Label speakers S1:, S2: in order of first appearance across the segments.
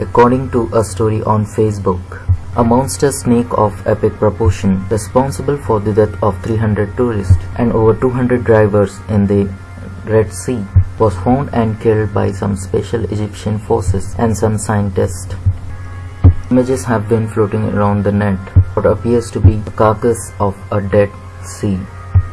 S1: According to a story on Facebook, a monster snake of epic proportion responsible for the death of 300 tourists and over 200 drivers in the Red Sea was found and killed by some special Egyptian forces and some scientists. Images have been floating around the net what appears to be the carcass of a dead sea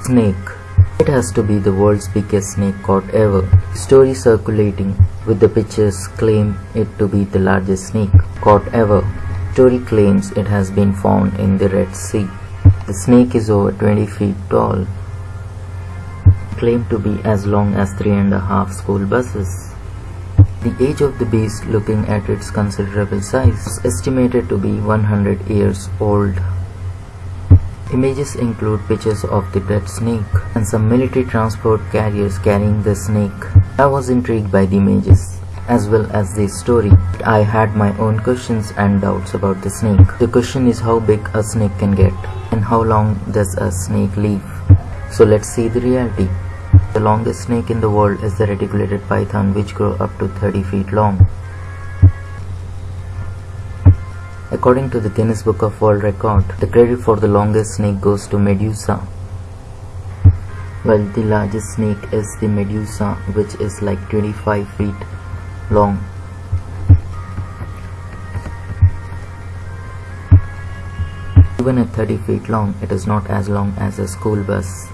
S1: snake. It has to be the world's biggest snake caught ever. Story circulating with the pictures claim it to be the largest snake caught ever. Story claims it has been found in the Red Sea. The snake is over 20 feet tall, claimed to be as long as three and a half school buses. The age of the beast looking at its considerable size is estimated to be 100 years old. Images include pictures of the dead snake and some military transport carriers carrying the snake. I was intrigued by the images as well as the story. I had my own questions and doubts about the snake. The question is how big a snake can get and how long does a snake live. So let's see the reality. The longest snake in the world is the reticulated python which grow up to 30 feet long. According to the Guinness Book of World Record, the credit for the longest snake goes to Medusa. While the largest snake is the Medusa which is like 25 feet long. Even at 30 feet long, it is not as long as a school bus.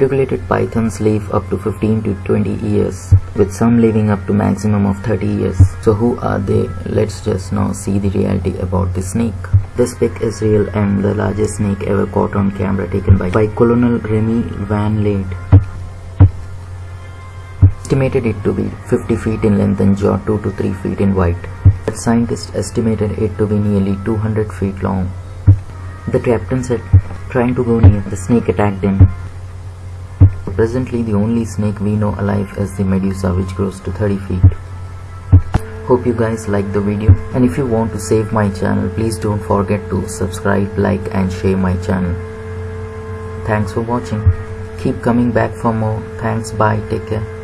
S1: Reticulated pythons live up to 15 to 20 years, with some living up to maximum of 30 years. So who are they? Let's just now see the reality about the snake. This pic is real and the largest snake ever caught on camera taken by, by Colonel Remy Van Lierde. Estimated it to be 50 feet in length and jaw 2 to 3 feet in height. But scientists estimated it to be nearly 200 feet long. The captain said, trying to go near, the snake attacked him. Presently the only snake we know alive is the Medusa which grows to 30 feet. Hope you guys like the video and if you want to save my channel please don't forget to subscribe, like and share my channel. Thanks for watching. Keep coming back for more. Thanks bye take care.